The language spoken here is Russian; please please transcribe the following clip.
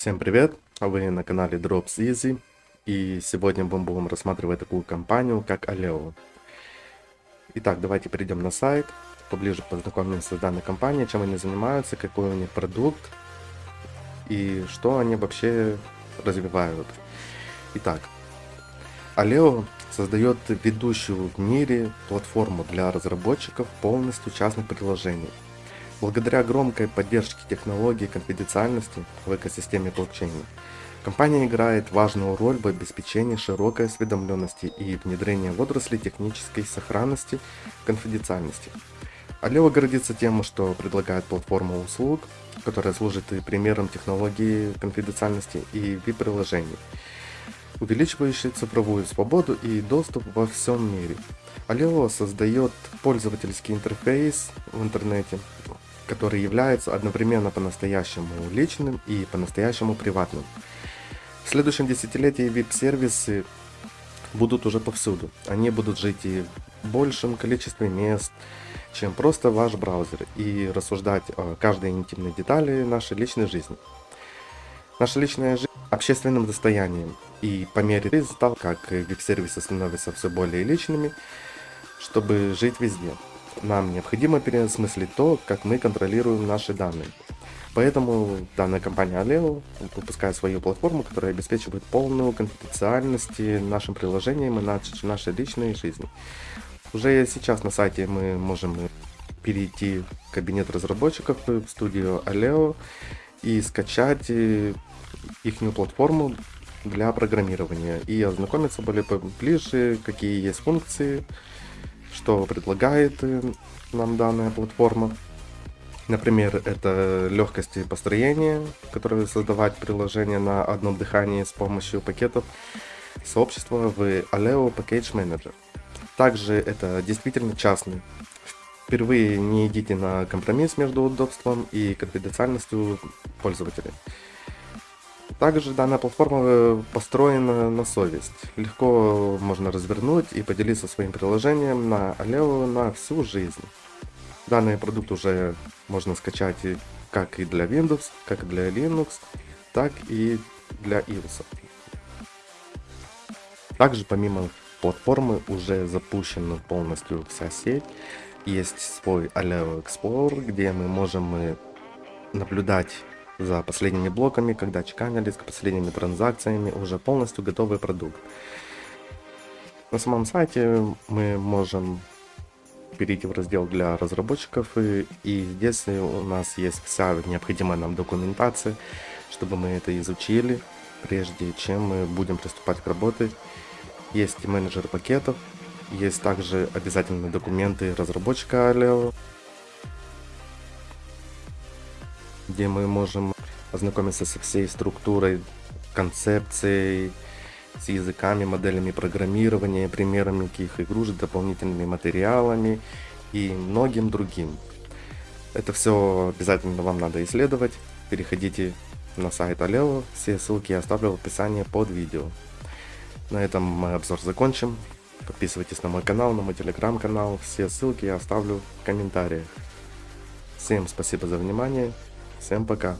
Всем привет! Вы на канале Drops Easy и сегодня мы будем рассматривать такую компанию как Aleo. Итак, давайте перейдем на сайт, поближе познакомимся с данной компанией, чем они занимаются, какой у них продукт и что они вообще развивают. Итак, Aleo создает ведущую в мире платформу для разработчиков полностью частных приложений – Благодаря громкой поддержке технологий конфиденциальности в экосистеме блокчейна, компания играет важную роль в обеспечении широкой осведомленности и внедрении в отрасли технической сохранности конфиденциальности. Алева гордится тем, что предлагает платформу услуг, которая служит и примером технологии конфиденциальности и веб-приложений, увеличивающей цифровую свободу и доступ во всем мире. Алео создает пользовательский интерфейс в интернете, который является одновременно по-настоящему личным и по-настоящему приватным. В следующем десятилетии VIP-сервисы будут уже повсюду. Они будут жить и в большем количестве мест, чем просто ваш браузер, и рассуждать о каждой интимной детали нашей личной жизни. Наша личная жизнь общественным достоянием, и по мере того, как веб-сервисы становятся все более личными, чтобы жить везде. Нам необходимо переосмыслить то, как мы контролируем наши данные. Поэтому данная компания Aleo выпускает свою платформу, которая обеспечивает полную конфиденциальность нашим приложениям и нашей личной жизни. Уже сейчас на сайте мы можем перейти в кабинет разработчиков в студию Aleo и скачать их платформу для программирования и ознакомиться более ближе, какие есть функции, что предлагает э, нам данная платформа. Например, это легкость построения, которое создавать приложение на одном дыхании с помощью пакетов сообщества в Aleo Package Manager. Также это действительно частный. Впервые не идите на компромисс между удобством и конфиденциальностью пользователя. Также данная платформа э, построена на совесть. Легко можно развернуть и поделиться своим приложением на Aleo на всю жизнь. Данный продукт уже можно скачать как и для Windows, как и для Linux, так и для iOS. Также помимо платформы уже запущена полностью вся сеть. Есть свой Aleo Explorer, где мы можем э, наблюдать за последними блоками, когда чеканились, последними транзакциями, уже полностью готовый продукт. На самом сайте мы можем перейти в раздел для разработчиков, и, и здесь у нас есть вся необходимая нам документация, чтобы мы это изучили, прежде чем мы будем приступать к работе. Есть менеджер пакетов, есть также обязательные документы разработчика Aleo, где мы можем ознакомиться со всей структурой, концепцией, с языками, моделями программирования, примерами каких игрушек, дополнительными материалами и многим другим. Это все обязательно вам надо исследовать. Переходите на сайт Алео, все ссылки я оставлю в описании под видео. На этом мой обзор закончим. Подписывайтесь на мой канал, на мой телеграм-канал, все ссылки я оставлю в комментариях. Всем спасибо за внимание, всем пока.